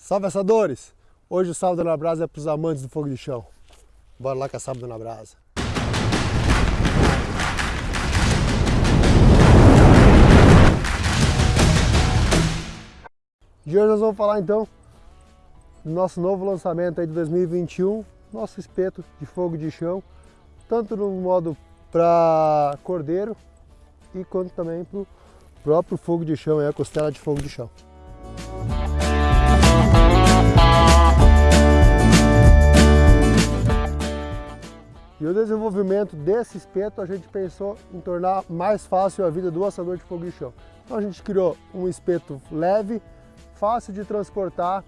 Salve assadores! Hoje o Sábado na Brasa é para os amantes do fogo de chão. Bora lá que é Sábado na Brasa. E hoje nós vamos falar então do nosso novo lançamento aí de 2021, nosso espeto de fogo de chão, tanto no modo para cordeiro e quanto também para o próprio fogo de chão, é a costela de fogo de chão. E o desenvolvimento desse espeto a gente pensou em tornar mais fácil a vida do assador de fogo de chão. Então a gente criou um espeto leve, fácil de transportar,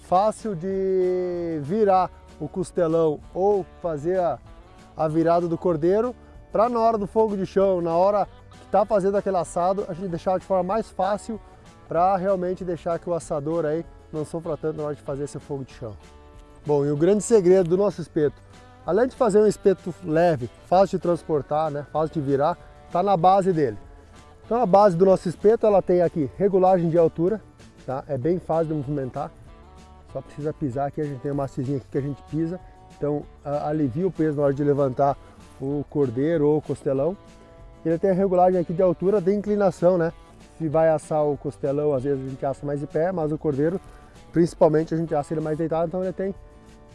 fácil de virar o costelão ou fazer a, a virada do cordeiro, para na hora do fogo de chão, na hora que está fazendo aquele assado, a gente deixar de forma mais fácil para realmente deixar que o assador aí não sofra tanto na hora de fazer esse fogo de chão. Bom, e o grande segredo do nosso espeto Além de fazer um espeto leve, fácil de transportar, né, fácil de virar, está na base dele. Então a base do nosso espeto ela tem aqui regulagem de altura, tá? é bem fácil de movimentar, só precisa pisar aqui, a gente tem uma hastezinha aqui que a gente pisa, então alivia o peso na hora de levantar o cordeiro ou o costelão. Ele tem a regulagem aqui de altura de inclinação, né? Se vai assar o costelão, às vezes a gente assa mais de pé, mas o cordeiro, principalmente, a gente assa ele mais deitado, então ele tem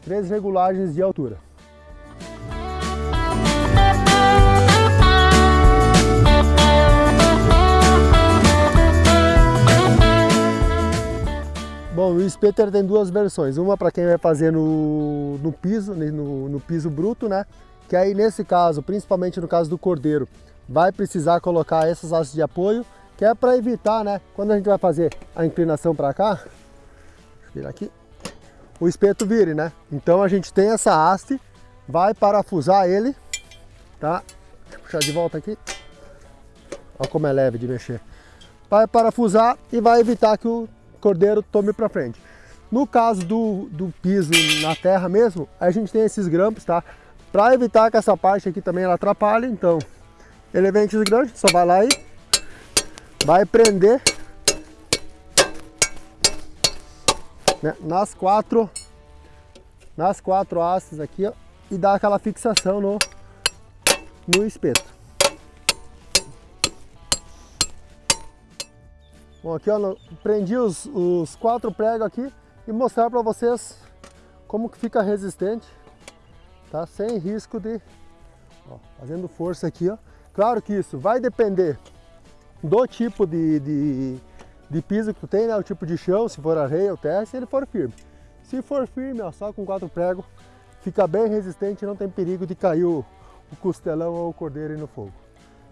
três regulagens de altura. Espeto tem duas versões, uma para quem vai fazer no, no piso, no, no, piso bruto, né? Que aí nesse caso, principalmente no caso do cordeiro, vai precisar colocar essas hastes de apoio, que é para evitar, né? Quando a gente vai fazer a inclinação para cá, virar aqui, o espeto vire, né? Então a gente tem essa haste, vai parafusar ele, tá? Deixa eu puxar de volta aqui. Olha como é leve de mexer. Vai parafusar e vai evitar que o cordeiro tome para frente. No caso do, do piso na terra mesmo, a gente tem esses grampos, tá? Para evitar que essa parte aqui também ela atrapalhe, então ele vem esses grampos, só vai lá e vai prender né, nas quatro nas quatro hastes aqui ó, e dar aquela fixação no, no espeto. Bom, aqui ó, prendi os, os quatro pregos aqui e mostrar para vocês como que fica resistente, tá? Sem risco de, ó, fazendo força aqui, ó. Claro que isso vai depender do tipo de, de, de, piso que tu tem, né? O tipo de chão, se for areia ou terra, se ele for firme. Se for firme, ó, só com quatro pregos, fica bem resistente, não tem perigo de cair o, o costelão ou o cordeiro no fogo.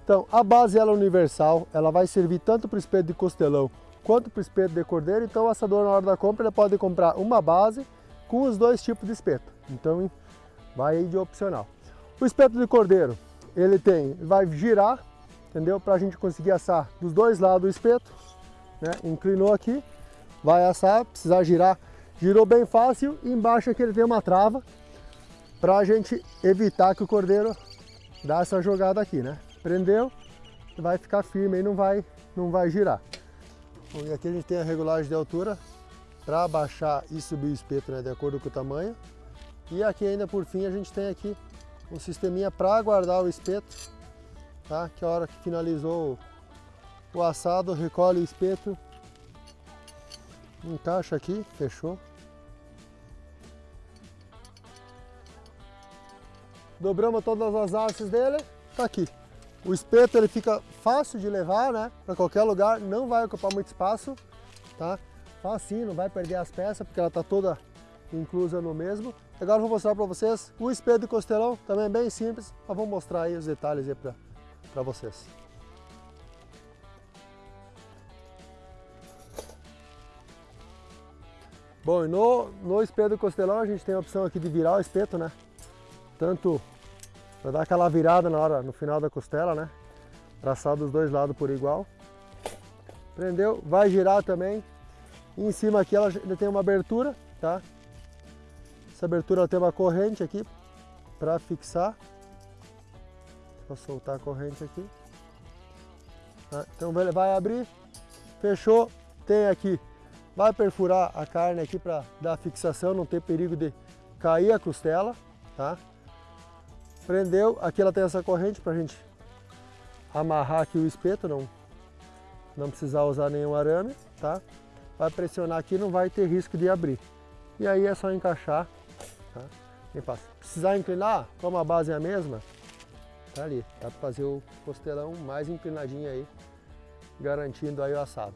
Então, a base ela é universal, ela vai servir tanto para o espeto de costelão quanto para o espeto de cordeiro, então o assador na hora da compra ele pode comprar uma base com os dois tipos de espeto, então vai aí de opcional. O espeto de cordeiro, ele tem, vai girar, entendeu? Para a gente conseguir assar dos dois lados do espeto, né? inclinou aqui, vai assar, precisar girar, girou bem fácil, embaixo aqui ele tem uma trava, para a gente evitar que o cordeiro dá essa jogada aqui, né? Prendeu, vai ficar firme e não vai, não vai girar. Bom, e aqui a gente tem a regulagem de altura para baixar e subir o espeto né, de acordo com o tamanho. E aqui ainda por fim a gente tem aqui um sisteminha para guardar o espeto, tá? que a hora que finalizou o assado, recolhe o espeto, encaixa aqui, fechou. Dobramos todas as hastes dele, tá aqui. O espeto ele fica fácil de levar, né? Para qualquer lugar, não vai ocupar muito espaço, tá? Facinho, não vai perder as peças, porque ela tá toda inclusa no mesmo. Agora vou mostrar para vocês o espeto de costelão, também é bem simples, mas vou mostrar aí os detalhes aí para vocês. Bom, no, no espeto de costelão a gente tem a opção aqui de virar o espeto, né? Tanto para dar aquela virada na hora, no final da costela, né? Traçar dos dois lados por igual. Prendeu, vai girar também. E em cima aqui ela tem uma abertura, tá? Essa abertura tem uma corrente aqui para fixar. Vou soltar a corrente aqui. Tá? Então vai abrir, fechou. Tem aqui vai perfurar a carne aqui para dar fixação, não ter perigo de cair a costela, tá? Prendeu, aqui ela tem essa corrente para a gente amarrar aqui o espeto, não, não precisar usar nenhum arame, tá? Vai pressionar aqui, não vai ter risco de abrir. E aí é só encaixar, tá? Precisar inclinar, como a base é a mesma, tá ali. Dá para fazer o costelão mais inclinadinho aí, garantindo aí o assado.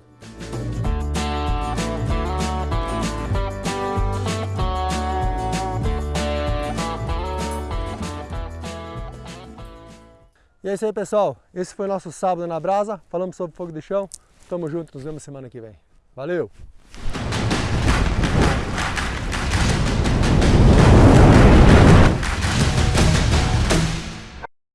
E é isso aí, pessoal. Esse foi nosso sábado na brasa. Falamos sobre fogo de chão. Tamo junto, nos vemos semana que vem. Valeu!